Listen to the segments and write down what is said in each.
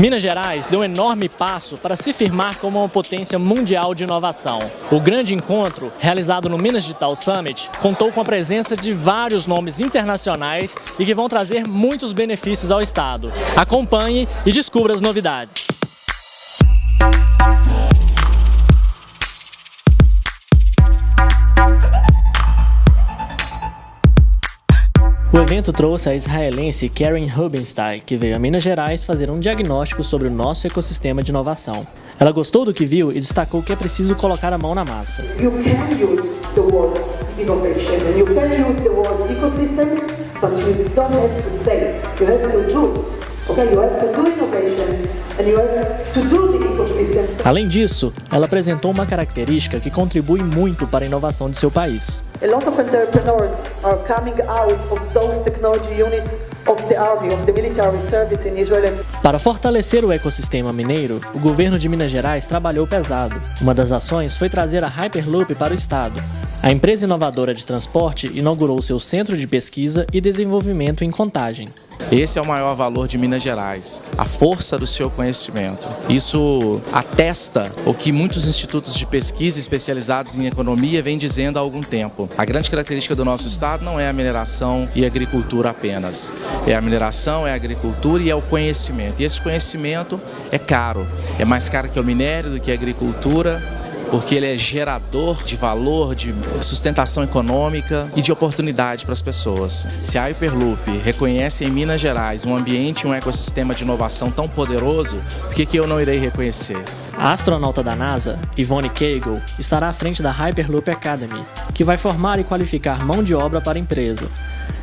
Minas Gerais deu um enorme passo para se firmar como uma potência mundial de inovação. O grande encontro, realizado no Minas Digital Summit, contou com a presença de vários nomes internacionais e que vão trazer muitos benefícios ao Estado. Acompanhe e descubra as novidades. O evento trouxe a israelense Karen Rubenstein, que veio a Minas Gerais fazer um diagnóstico sobre o nosso ecossistema de inovação. Ela gostou do que viu e destacou que é preciso colocar a mão na massa. You can use the word innovation and you can use the word ecosystem, but you don't have to say it. You have to do it. The Além disso, ela apresentou uma característica que contribui muito para a inovação de seu país. Para fortalecer o ecossistema mineiro, o governo de Minas Gerais trabalhou pesado. Uma das ações foi trazer a Hyperloop para o estado. A empresa inovadora de transporte inaugurou seu centro de pesquisa e desenvolvimento em Contagem. Esse é o maior valor de Minas Gerais, a força do seu conhecimento. Isso atesta o que muitos institutos de pesquisa especializados em economia vêm dizendo há algum tempo. A grande característica do nosso estado não é a mineração e a agricultura apenas. É a mineração, é a agricultura e é o conhecimento. E esse conhecimento é caro. É mais caro que o minério, do que a agricultura, porque ele é gerador de valor, de sustentação econômica e de oportunidade para as pessoas. Se a Hyperloop reconhece em Minas Gerais um ambiente e um ecossistema de inovação tão poderoso, por que, que eu não irei reconhecer? A astronauta da NASA, Yvonne Cagle, estará à frente da Hyperloop Academy, que vai formar e qualificar mão de obra para a empresa.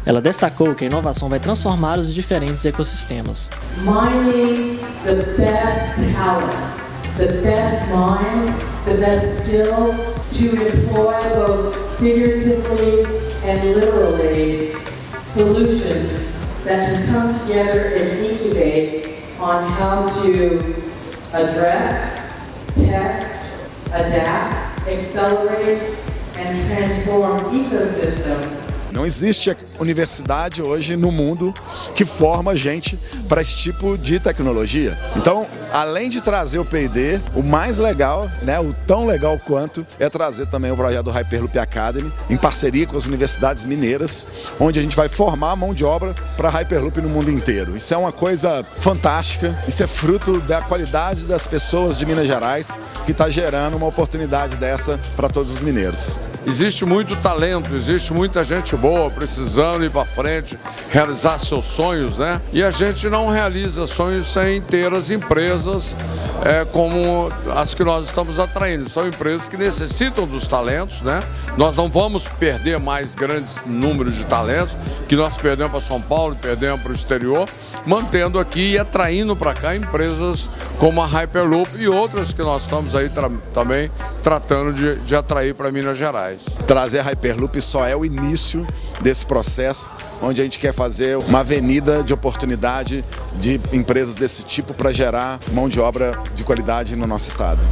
Ela destacou que a inovação vai transformar os diferentes ecossistemas. Mining the best talents, the best minds the best skills to employ both figuratively and literally solutions that can come together and incubate on how to address, test, adapt, accelerate, and transform ecosystems Não existe universidade hoje no mundo que forma gente para esse tipo de tecnologia. Então, além de trazer o P&D, o mais legal, né, o tão legal quanto, é trazer também o projeto do Hyperloop Academy, em parceria com as universidades mineiras, onde a gente vai formar mão de obra para Hyperloop no mundo inteiro. Isso é uma coisa fantástica, isso é fruto da qualidade das pessoas de Minas Gerais, que está gerando uma oportunidade dessa para todos os mineiros. Existe muito talento, existe muita gente boa precisando ir para frente, realizar seus sonhos, né? E a gente não realiza sonhos sem ter as empresas é, como as que nós estamos atraindo. São empresas que necessitam dos talentos, né? Nós não vamos perder mais grandes números de talentos que nós perdemos para São Paulo perdemos para o exterior, mantendo aqui e atraindo para cá empresas como a Hyperloop e outras que nós estamos aí tra também tratando de, de atrair para Minas Gerais. Trazer a Hyperloop só é o início desse processo, onde a gente quer fazer uma avenida de oportunidade de empresas desse tipo para gerar mão de obra de qualidade no nosso estado.